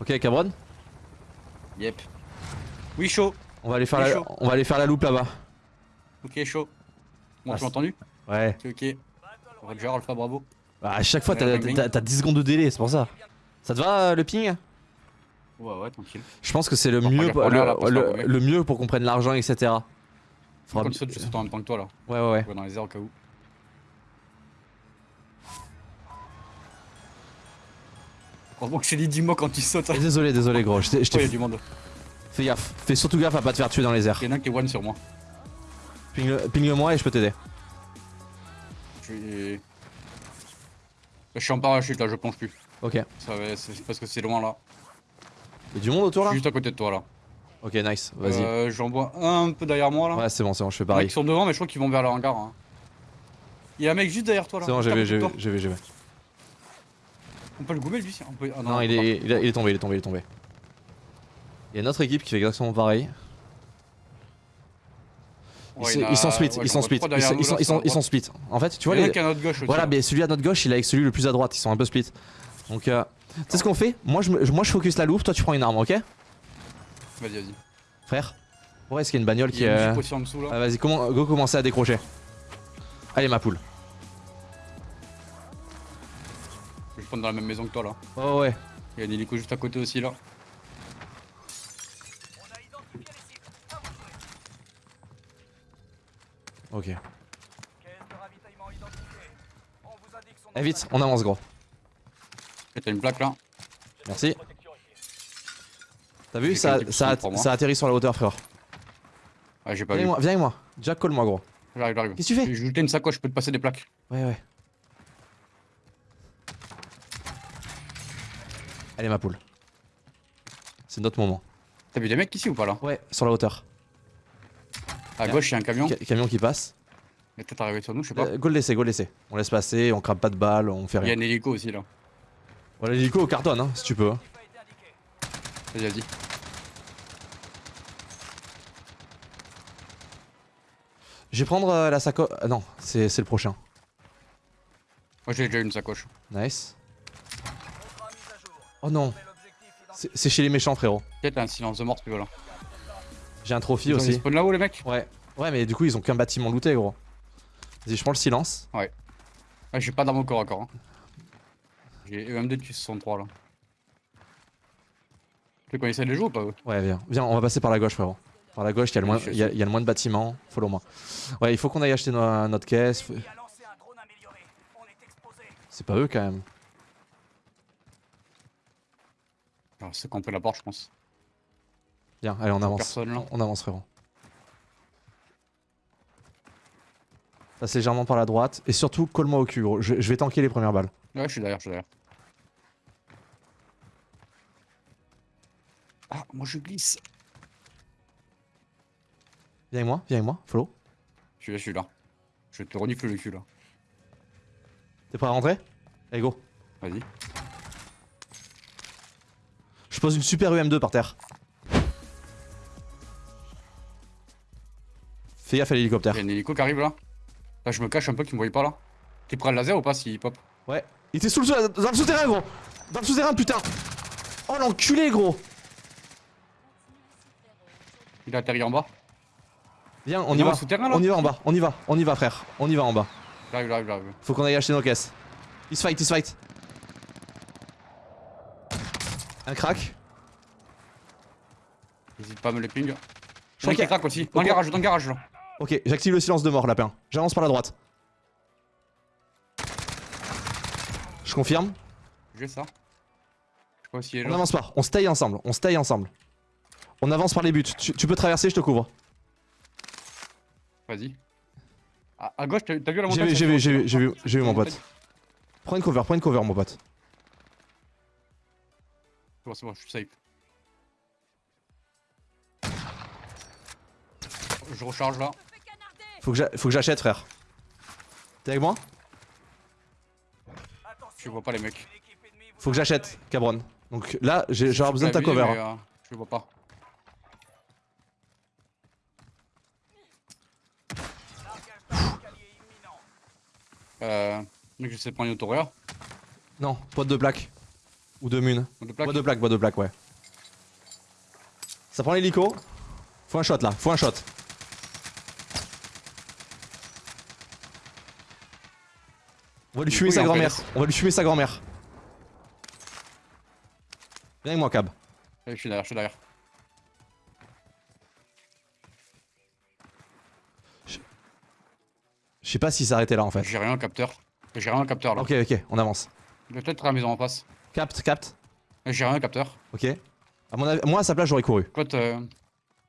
Ok, Cabron Yep. Oui, chaud. on va, aller faire la... on va aller faire la loupe là-bas. Ok, chaud. Bon, Ah, tu m'as entendu Ouais. Ok, ok. Roger, Alpha, bravo. Bah, à chaque fois, t'as Ouais, bing, bing. t'as- t'as 10 secondes de délai, c'est pour ça. Ça te va euh, le ping? Ouais, ouais, tranquille. Je pense que c'est le mieux, pour- le, le- mieux pour qu'on prenne l'argent, etc. Faudra- Quand tu sautes, en même temps que toi là. Ouais, ouais, ouais. Dans les airs au cas où. Heureusement que je t'ai dit, dis-moi quand tu sautes. Désolé, désolé, gros. Je t'ai- Oh, du monde. Fais gaffe. Fais surtout gaffe à pas te faire tuer dans les airs. Il y en a un qui est one sur moi. Ping-le ping-le moi et je peux t'aider. Je suis. Je suis en parachute là, je plonge plus. Ok. Ça va, c'est parce que c'est loin là. Y'a du monde autour là juste à côté de toi là. Ok, nice. Vas-y. Euh, J'en vois un peu derrière moi là. Ouais, c'est bon, c'est bon, je fais pareil. qui sont devant, mais je crois qu'ils vont vers le hangar. hein. Il y a un mec juste derrière toi là. C'est bon, j'ai vu, j'ai vu, j'ai vu. On peut le gommer lui on peut... ah, Non, on il est, il, est- il est tombé, il est tombé, il est tombé. Il y a une autre équipe qui fait exactement pareil. Ils, Ouais, se- il y en a- ils sont split, ouais, ils sont split, ils sont, ils sont, là, ils sur sont, la ils sont droite. split. En fait, tu vois Il y les... notre gauche. Voilà, mais celui à notre gauche, il est avec celui le plus à droite, ils sont un peu split. Donc, euh, tu sais ce qu'on fait moi je, me- moi je focus la loupe, toi tu prends une arme, ok? Vas-y, vas-y. Frère Ouais, est-ce qu'il y a une bagnole Il qui y est... là. Ah, Vas-y, comment... go commencer à décrocher. Allez ma poule. Prendre dans la même maison que toi là. Oh ouais. Il y a un hélico juste à côté aussi là. Ok. Caisse de ravitaillement identifiée. On vous indique son Eh vite, on avance gros. T'as une plaque là. Merci. T'as vu ça, ça, moi. ça atterrit sur la hauteur frère. Ah, j'ai pas Viens vu. avec moi, viens avec moi. Jack, colle-moi gros. J'arrive, j'arrive. Qu'est-ce que tu fais J'ai jeté une sacoche, je peux te passer des plaques. Ouais, ouais. Allez, ma poule. C'est notre moment. T'as vu des mecs ici ou pas là Ouais, sur la hauteur. À Bien. gauche, il y a un camion. Ca- camion qui passe. Il est peut-être arrivé sur nous, je sais pas. Euh, go le laisser, go le laisser. On laisse passer, on crame pas de balles, on fait Il y a rien. un hélico aussi là. Voilà, l'hélico cartonne, hein, si tu peux. hein. Vas-y, vas-y. Je vais prendre euh, la sacoche. ah non, c'est c'est le prochain. Moi j'ai déjà une sacoche. Nice. Oh non, c'est chez les méchants, frérot. Peut-être un silence de mort veux là. J'ai un trophy Ils Ils aussi. spawnent là-haut les mecs Ouais. Ouais, mais du coup, ils ont qu'un bâtiment looté, gros. Vas-y, je prends le silence. Ouais, je suis pas dans mon corps encore. hein. J'ai EMD de 63 là. Tu connaissais les jeux ou pas eux Ouais, viens. Viens, on va passer par la gauche, frérot. Par la gauche, il y, a le moins- y a- y a le moins de bâtiments. Follow-moi. Ouais, il faut qu'on aille acheter no- notre caisse. C'est pas eux, quand même. Alors, C'est qu'on peut la porte, je pense. Viens, allez, on avance. Personne là. On avance, frérot. Passe légèrement par la droite. Et surtout, colle-moi au cul, gros. Je, je vais tanker les premières balles. Ouais, je suis derrière, je suis derrière. Ah, moi je glisse. Viens avec moi, viens avec moi. Follow. Je suis là, je suis là. Je te renifle le cul là. T'es prêt à rentrer? Allez, go. Vas-y. Je pose une super UM2 par terre. Fais gaffe à l'hélicoptère. Il y a un hélico qui arrive là. Là, je me cache un peu qu'il me voyait pas là. T'es prêt à le laser ou pas s'il pop? Ouais. Il était sous le, dans le souterrain, gros. Dans le souterrain, putain. Oh l'enculé, gros. Il a atterri en bas. Viens, on y va. souterrain, là? On y va en bas. On y va. On y va, frère. On y va en bas. J'arrive, j'arrive, j'arrive. Faut qu'on aille acheter nos caisses. Il se fight, il se fight. Un crack. N'hésite pas à me les ping. Je J'en crois ai qui craque aussi. Dans le garage, dans le garage là. Ok, j'active le silence de mort, lapin. J'avance par la droite. Je confirme. J'ai ça. Je crois aussi On là. n'avance pas. On stay ensemble. On stay ensemble. On avance par les buts. Tu, tu peux traverser, je te couvre. Vas-y. À, à gauche, t'as vu la J'ai montagne vu, j'ai vu, j'ai vu, j'ai vu, j'ai vu mon pote. Prends une cover, prends une cover, mon pote. C'est bon, c'est bon, je suis safe. Je recharge là. Faut que j'achète, frère. T'es avec moi? Je vois pas les mecs. Faut que j'achète, cabron. Donc là, j'aurai besoin de ta pas cover. euh, Je vois pas. Euh. Mec, je sais prendre une autoréa. Non, pote de plaque. Ou de mun. De plaque. Bois de plaque, bois de plaque, ouais. Ça prend l'hélico. Faut un shot là, faut un shot. On va lui fumer sa grand-mère. On va lui fumer sa grand-mère. Viens avec moi, Cab. Je suis derrière, je suis derrière. Je sais pas s'il s'arrêtait là en fait. J'ai rien au capteur. J'ai rien au capteur là. Ok, ok, on avance. Je vais peut-être à la maison en face. Capte, capte. J'ai rien au capteur. Ok. À mon avis- moi à sa place j'aurais couru. Écoute, euh...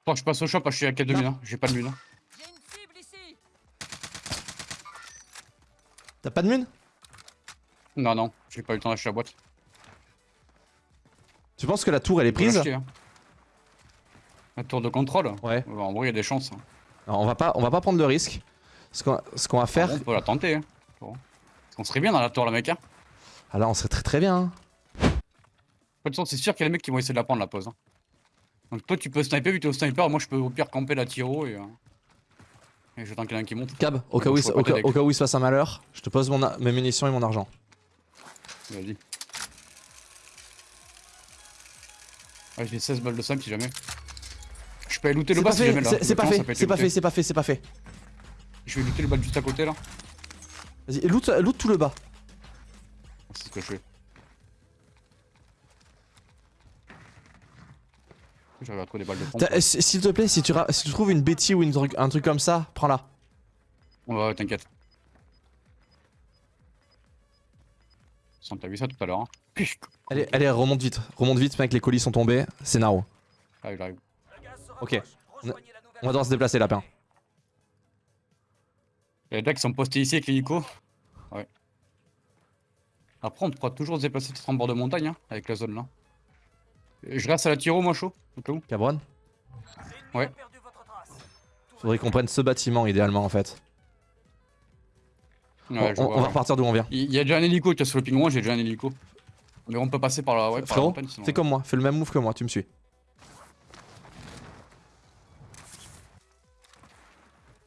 Faut que je passe au shop, je suis à 4 de mine. hein. J'ai pas de mine. hein. J'ai une cible ici T'as pas de mun Non, non, j'ai pas eu le temps d'acheter la boîte. Tu penses que la tour elle est prise? hein. Un tour de contrôle? Ouais. Bah, En vrai, il y a des chances. hein. Alors, on va pas, on va pas prendre de risque. Ce qu'on ce qu'on va faire. On peut la tenter. Hein. Qu'on serait bien dans la tour, la mec. Hein. Ah là on serait très très bien. De toute façon, c'est sûr qu'il y a des mecs qui vont essayer de la prendre la pause. hein. Donc toi, tu peux sniper vu que t'es au sniper. Moi, je peux au pire camper la tiro et. euh, Et j'attends qu'il y en un qui monte. Cab, au cas, où, au, cas, au où il se passe un malheur, je te pose mon a- mes munitions et mon argent. Vas-y. Ah, j'ai 16 balles de snipe si jamais. Je peux aller looter le bas si jamais là. c'est- pas fait, c'est pas fait, c'est pas fait, c'est pas fait. Je vais looter le bas juste à côté là. Vas-y, loot, loot tout le bas. C'est ce que je fais. Des balles de pompe. S'il te plaît, si tu, ra- si tu trouves une bêtise ou une un truc comme ça, prends-la. Ouais, ouais, t'inquiète. T'as vu ça tout à l'heure. Hein. Allez, allez, remonte vite, remonte vite, mec, les colis sont tombés, c'est Naro. Ah, il arrive. Ok. On va devoir se déplacer, lapin. Des gars qui sont postés ici avec l'hélico. Ouais. Après, on pourra toujours se déplacer peut-être en bord de montagne hein, avec la zone là. Je reste à la tiro, moi chaud. Cabron Ouais. Faudrait qu'on prenne ce bâtiment idéalement en fait. Ouais, on, va repartir d'où on vient. Il y a déjà un hélico qui a sur le pingouin, j'ai déjà un hélico. Mais on peut passer par la, ouais, par Frérot, fais comme moi, fais le même move que moi, tu me suis.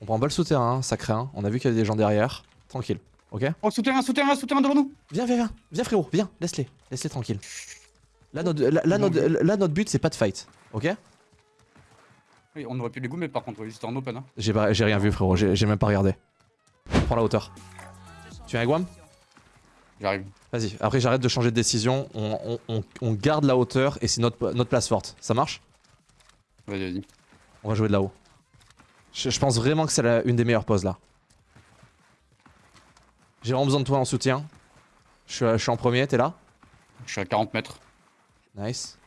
On prend pas le souterrain, hein, ça craint. On a vu qu'il y avait des gens derrière. Tranquille, ok Oh, souterrain, souterrain, souterrain devant nous Viens, viens, viens, viens frérot, viens, laisse-les, laisse-les tranquilles. Là notre, là, là, notre, là, notre but c'est pas de fight, ok? Oui, on aurait pu les gommer par contre, c'était en open. Hein. J'ai pas- j'ai rien vu frérot, j'ai même pas regardé. Prends la hauteur. Tu es un Guam? J'arrive. Vas-y, après j'arrête de changer de décision, on, on- on- on garde la hauteur et c'est notre, notre place forte. Ça marche? Vas-y, vas-y. On va jouer de là-haut. Je, je pense vraiment que c'est une des meilleures poses là. J'ai vraiment besoin de toi en soutien. Je je suis en premier, t'es là? Je suis à 40 mètres. Nice.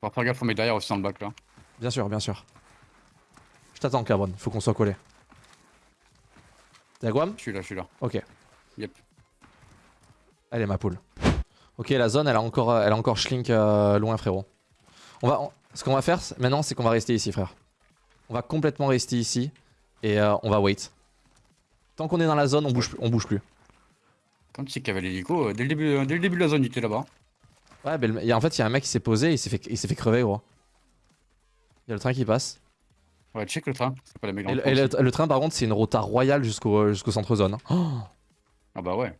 Faut faire gaffe, on met derrière aussi dans le bac là. Bien sûr, bien sûr. Je t'attends, Carbone, faut qu'on soit collé. T'es à Guam? Je suis là, je suis là. Ok. Yep. Allez, ma poule. Ok, la zone, elle a encore, elle a encore schlink euh, loin, frérot. On va, on- ce qu'on va faire c'est- maintenant, c'est qu'on va rester ici, frère. On va complètement rester ici et euh, on va wait. Tant qu'on est dans la zone, on bouge, on bouge plus. Quand tu sais qu'il y avait l'hélico, euh, dès, le début, euh, dès le début de la zone, il était là-bas. Ouais, ben, il y a- en fait, il y a un mec qui s'est posé, il s'est fait, il s'est fait crever, gros. Il y a le train qui passe. Ouais, check le train. C'est pas mecs dans Et, le et train le- le train, par contre, c'est une rota royale jusqu'au jusqu'au centre zone. hein. Oh. Ah bah ouais.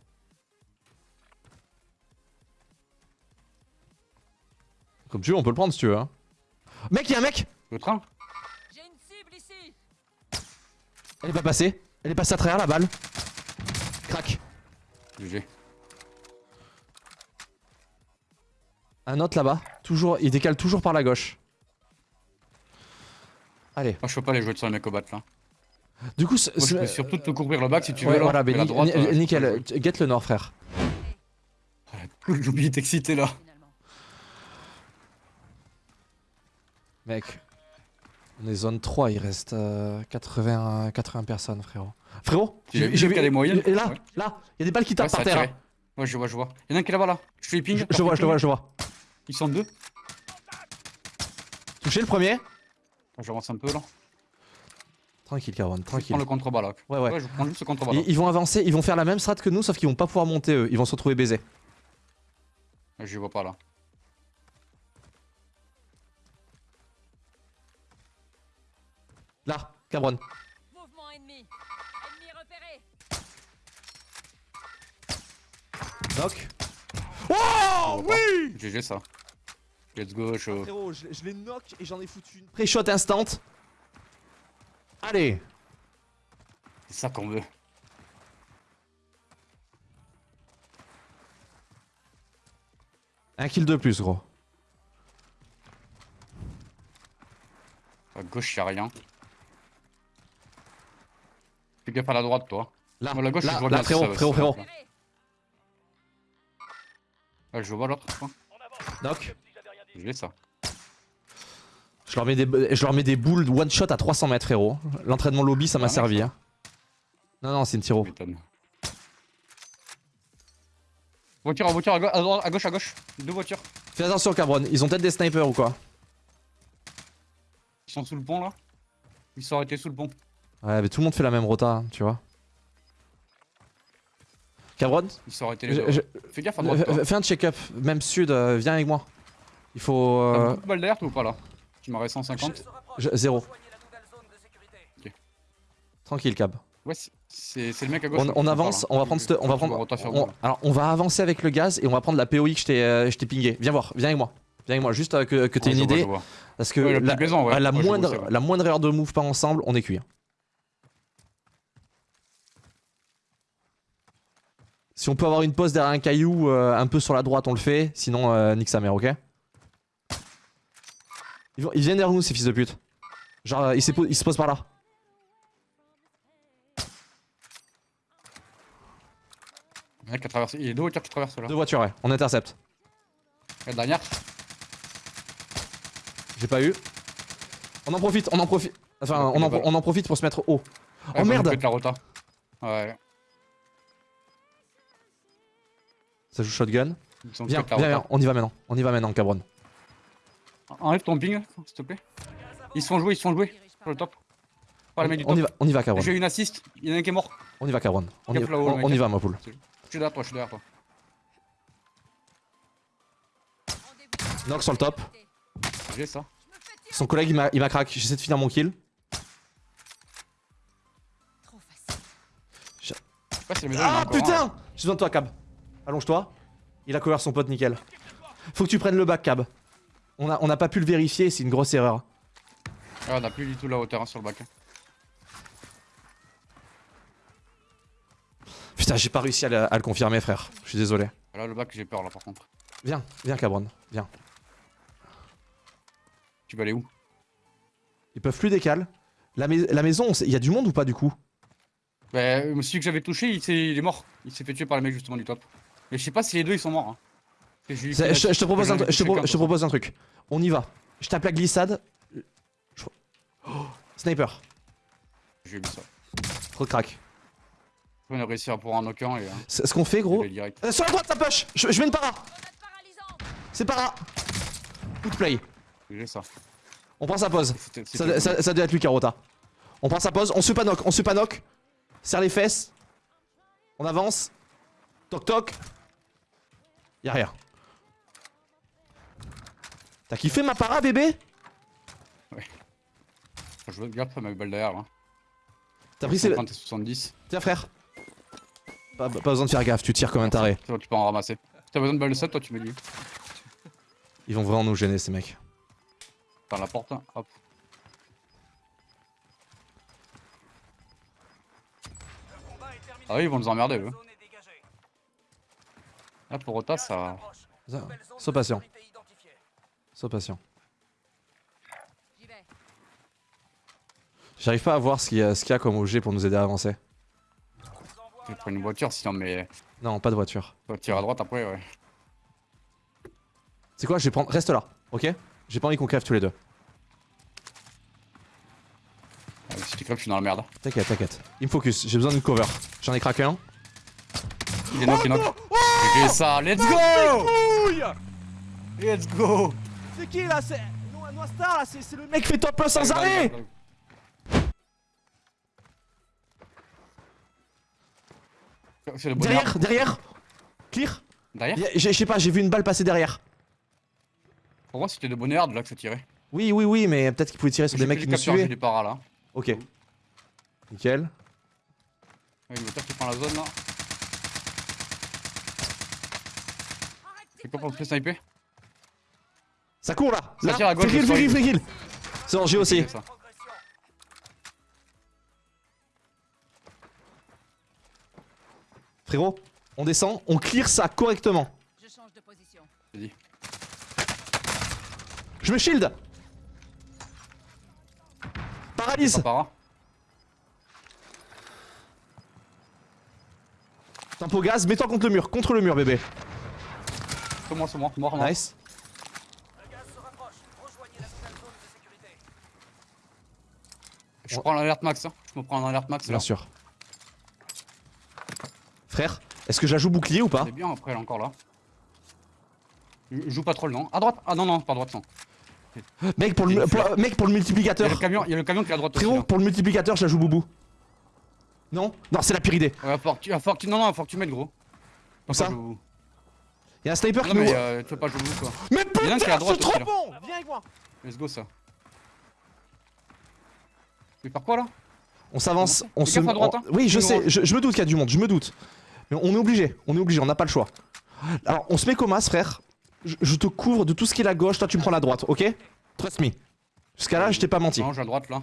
Comme tu veux, on peut le prendre si tu veux. hein. Mec, il y a un mec Le train J'ai une cible ici Elle est pas passée. Elle est passée à travers la balle. Crac. GG. Un autre là-bas. Toujours, il décale toujours par la gauche. Allez. Moi, je peux pas les jouer sur les mecs au bat là. Du coup, ce- Moi, je peux surtout te couvrir le bac si tu ouais, veux. là. voilà, mais la droite, euh, nickel. Get le nord, frère. J'ai oublié d'exciter là. Mec. On est zone 3, il reste euh, 80, 80 personnes, frérot. Frérot l'as vu, Et là, Ouais. là, il y a des balles qui tapent par terre. tiré. Ouais, je vois, je vois. Il y en a un qui est là-bas là. Je les ping. Je, je vois, je le vois, je vois. Ils sont deux. Touché le premier. J'avance un peu là. Tranquille, Caron, Je tranquille. prends le contrebas là. Ouais, ouais. je prends juste le contrebas là. Ils, ils vont avancer, ils vont faire la même strat que nous, sauf qu'ils vont pas pouvoir monter eux. Ils vont se retrouver baisés. Je les vois pas là. Là, Cabron. Mouvement ennemi Ennemi repéré Knock. Oh Oh oui GG ça. Let's go, chaud. Frérot, je, je les knock et j'en ai foutu une. Pré-shot instant. Allez C'est ça qu'on veut. Un kill de plus, gros. À gauche, y'a rien. Fais gaffe à la droite, toi. Là, la gauche, là, je vois là, bien, frérot, ça frérot, frérot. Ah, je vois l'autre. quoi. Knock. Ça. Je leur, mets des, je leur mets des boules one shot à 300 mètres, frérot. L'entraînement lobby, ça m'a Ah, servi. Hein. Non, non, c'est une tiro. Voiture, voiture, à, go- à gauche, à gauche. Deux voitures. Fais attention, Cabron. Ils ont peut-être des snipers ou quoi Ils sont sous le pont là. Ils sont arrêtés sous le pont. Ouais, mais tout le monde fait la même rota, hein, tu vois. Cabron, Ils sont arrêtés les je- deux. je- Fais gaffe à droite. fais un check-up. Même sud, euh, viens avec moi. Il faut. T'as euh, beaucoup de balles derrière toi ou pas là? Tu m'aurais 150 je- zéro. Tranquille, Cab. Ouais, c'est- le mec à gauche. On, avance, on va prendre cette- on va prendre. on- alors, on va avancer avec le gaz et on va prendre la POI que je t'ai, euh, je t'ai pingé. Viens voir, viens avec moi. Viens avec moi, juste euh, que, que t'aies une vois, idée. je vois. Parce que Ouais, la la, petite maison, ouais. à la, Ouais, je vois, moindre, la moindre heure de move pas ensemble, on est cuit. hein. Si on peut avoir une pause derrière un caillou euh, un peu sur la droite, on le fait. Sinon, euh, nique sa mère, ok? Ils, vont- ils viennent derrière nous, ces fils de pute. Genre, euh, ils, se posent par là. Le mec qui a traversé. Il y a deux voitures qui traversent là. Deux voitures, ouais. On intercepte. La dernière. J'ai pas eu. On en profite, on en profite. Enfin, on en, on en profite pour se mettre haut. Ouais, Oh merde la rota. Ouais. Ça joue shotgun. Viens, viens, on y va maintenant. On y va maintenant, cabron. Enlève ton ping, s'il te plaît. Ils se font jouer, ils se font jouer. Sur le top. Par du On y va, on y va, cabron. J'ai eu une assist. Il y en a un qui est mort. On y va, cabron. On, y, on- on va, ma poule. Je suis derrière toi, je suis derrière toi. Knock sur le top. J'ai ça. Son collègue, il m'a il m'a crack. J'essaie de finir mon kill. Trop facile. Je la maison, Ah putain J'ai besoin de toi, Cab. Allonge-toi. Il a couvert son pote, nickel. Faut que tu prennes le bac, Cab. On a, on a pas pu le vérifier, c'est une grosse erreur. Ah, on a plus du tout la hauteur hein, sur le bac. Putain, j'ai pas réussi à le, à le confirmer, frère. Je suis désolé. Là, le bac, j'ai peur là par contre. Viens, viens, Cabron. Viens. Tu vas aller où? Ils peuvent plus décaler. La, mais- la maison, il y a du monde ou pas du coup? Bah, celui que j'avais touché, il, est mort. Il s'est fait tuer par les mecs justement du top. Mais je sais pas si les deux ils sont morts. Hein. Je, je te propose un, ai tru- je te touché pro- qu'un, je te pour propose un truc. On y va. Je tape la glissade. Oh, Sniper. J'ai ça. Trop de crack. On a réussi à aucun et. Hein, C'est- Ce qu'on fait, gros. Euh, sur la droite, ça push je, je mets une para. C'est para. J'ai ça. On prend sa pause. Ça, c'était- ça, ça doit être lui, Carota. On prend sa pause, on se panoque, on se panoque. Serre les fesses. On avance. Toc toc. Y'a rien. T'as kiffé ma para, bébé? Faut jouer gaffe à ma balle derrière là. T'as pris. 50 et 70. Tiens, frère. Pas, pas besoin de faire gaffe, tu tires comme un taré. C'est bon, tu peux en ramasser. Si t'as besoin de balle de 7, toi tu me dis. Ils vont vraiment nous gêner, ces mecs. Par la porte, hein. hop. Le. Ah oui, ils vont nous emmerder eux. Là pour Rota, ça. Ça- Sois patient. Sois patient. J'arrive pas à voir ce qu'il y, a- ce qu'il y a comme objet pour nous aider à avancer. Un prends une voiture sinon, mais. Non, pas de voiture. Tirer à droite après, ouais. C'est quoi? Je vais prendre. Reste là, ok? J'ai pas envie qu'on crève tous les deux. Ah, Si tu crèves, je suis dans la merde. T'inquiète, t'inquiète. Il me focus, j'ai besoin d'une cover. J'en ai craqué un. Il est knock, il est knock. J'ai ça, let's go Let's go C'est qui là C'est. Noistar là, c'est le mec qui fait top 1 sans arrêt le. Derrière, derrière Clear Derrière Je sais pas, j'ai vu une balle passer derrière. Pour moi, c'était de bonheur de là que ça tirait. Oui, oui, oui, mais peut-être qu'il pouvait tirer sur des mecs qui nous capteurs, j'ai suivaient. des paras là. Ok. Nickel. Ouais, le moteur qui prend la zone là. C'est quoi pour se sniper? Ça court là Ça tire à gauche, Free kill, free kill, sens. free kill C'est bon, j'ai aussi. Frérot, on descend, on clear ça correctement. Je change de position. Vas-y. Je me shield Paralyse para. Tempo gaz, mets-toi contre le mur, contre le mur bébé. C'est moi, c'est moi, mort, mort. Nice. Le gaz se rapproche. Rejoignez la nouvelle zone de sécurité. Je prends l'alerte max, hein. je me prends l'alerte max là. Bien sûr. Frère, est-ce que je la joue bouclier ou pas C'est bien après, elle est encore là. Je joue pas trop le nom. À droite Ah non, non, pas à droite, non. Mec pour, le, pour- mec, pour le Il y a multiplicateur. le camion, il y a le camion qui est à droite aussi. Frérot, pour le multiplicateur, je la joue boubou. Non? Non, c'est la pire idée. Ouais, faut que tu, faut que tu- non, non, faut que tu mettes gros. Où ça Y'a un sniper Non, qui mais euh, tu veux pas jouer quoi. Mais putain, c'est trop aussi, là. bon Viens avec moi Let's go ça. Mais par quoi là? On s'avance, on se. on- hein. Oui, je sais, je, je me doute qu'il y a du monde, je me doute. Mais on est obligé, on est obligé, on n'a pas le choix. Alors, on se met comme as, frère. Je, je te couvre de tout ce qui est la gauche, toi tu me prends la droite, ok? Trust me. Jusqu'à là, je t'ai pas menti. Non, j'ai à droite là.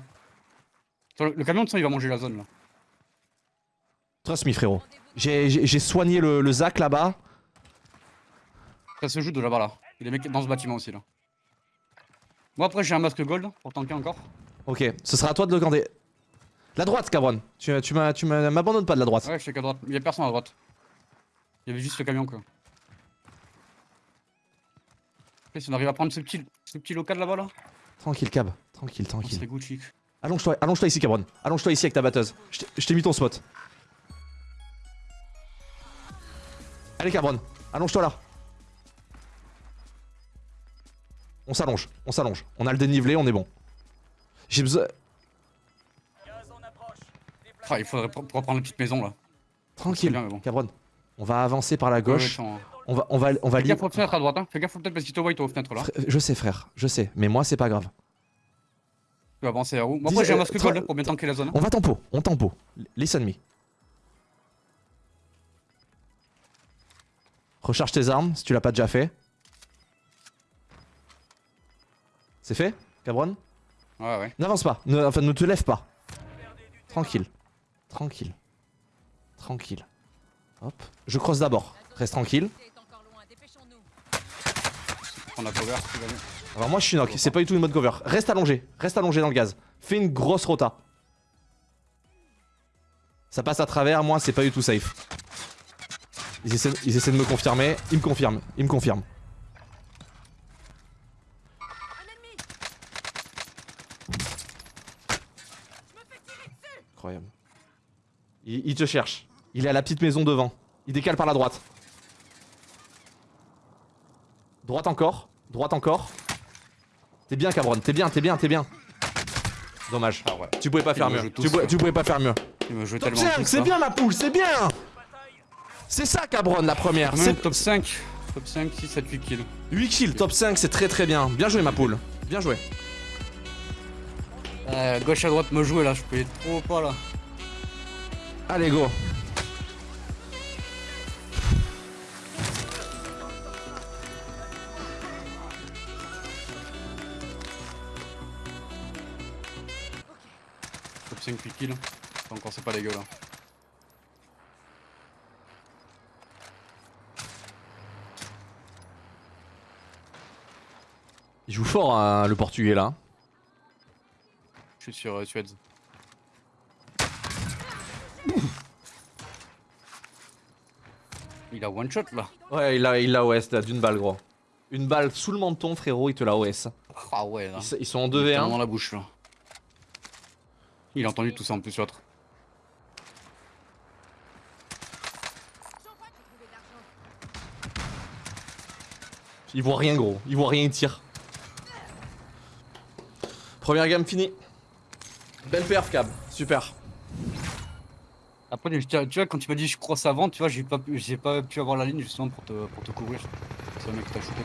Le, le camion de son il va manger la zone là. Trust me, frérot. J'ai soigné le, le Zac là-bas. Ça se joue de là-bas là. Il y a des mecs dans ce bâtiment aussi là. Moi après j'ai un masque gold pour tanker encore. Ok, ce sera à toi de le garder. La droite, Cabron. Tu, m'abandonnes pas de la droite. Ouais je sais qu'à droite. Il y a personne à droite. Il y avait juste le camion quoi. Après, si on arrive à prendre ce petit, ce petit local là-bas là, Tranquille, Cab. Tranquille, tranquille. Gucci. Allonge-toi allonge-toi ici, Cabron. Allonge-toi ici avec ta batteuse. Je t'ai mis ton spot. Allez, Cabron. Allonge-toi là. On s'allonge, on s'allonge. On a le dénivelé, on est bon. J'ai besoin. Ah il faudrait pour prendre la petite maison là. Tranquille, bien, bon. Cabron. On va avancer par la Ouais, gauche. ouais, attends. On va, on va, on va Fais gaffe aux fenêtres à droite hein. Fais gaffe peut-être parce qu'il te voit toi aux fenêtres là. Frère, Je sais, frère, je sais. Mais moi, c'est pas grave. Tu vas avancer à où? Moi après j'ai un masque gold pour bien tanker la zone. hein. On va tempo, on tempo. Listen me. Recharge tes armes si tu l'as pas déjà fait. C'est fait, Cabron? Ouais ouais. N'avance pas, ne, enfin ne te lève pas. Tranquille, tranquille, tranquille. Hop, je crosse d'abord. Reste tranquille. On a cover. Alors moi je suis knock, c'est pas du tout une mode cover. Reste allongé, reste allongé dans le gaz. Fais une grosse rota. Ça passe à travers, moi c'est pas du tout safe. Ils essaient, ils essaient de me confirmer, ils me confirment, ils me confirment. Il, il te cherche. Il est à la petite maison devant. Il décale par la droite. Droite encore. Droite encore. T'es bien, Cabron. T'es bien, t'es bien, t'es bien. Dommage. Ah ouais. Tu pouvais pas faire mieux. Tu, pouvais- quoi. tu pouvais pas faire mieux. Top tellement 5, tous, c'est là. bien ma poule, c'est bien C'est ça Cabron la première. Quand C'est top 5. Top 5, 6, 7, 8 kills. 8 kills, top 5, c'est très très bien. Bien joué ma poule. Bien joué. Euh, gauche à droite me jouer là, je peux être trop pas là. Allez go. Top 5, 8 kills. Encore c'est pas dégueu là. Il joue fort hein, le portugais là. Je suis sur euh, Suez. Il a one shot là. Ouais, il a, il a OS d'une balle gros. Une balle sous le menton frérot, il te l'a OS. Ah ouais là. Ils, sont en Il est dans 2v1. la bouche là. Il a entendu tout ça en plus l'autre. Ils voient rien gros, ils voient rien, ils tirent. Première gamme finie. Belle perf Cab, super. Après, je tu vois, quand tu m'as dit je croise avant, tu vois, j'ai pas, j'ai pas pu avoir la ligne justement pour te, pour te couvrir. C'est un mec qui t'a shooté.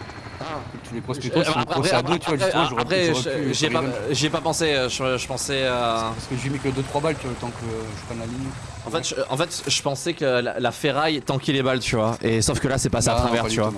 Tu les crosses plutôt, si on crossait à deux, tu vois, justement, j'aurais après, j'ai pas, pas pensé, euh, je, je pensais... euh, Parce que j'ai mis que 2-3 balles, tu vois, le temps que je prenne la ligne. En fait, je, en fait, je pensais que la, la ferraille tanquait les balles, tu vois. Et sauf que là, c'est passé à Ah, travers, tu vois. tout.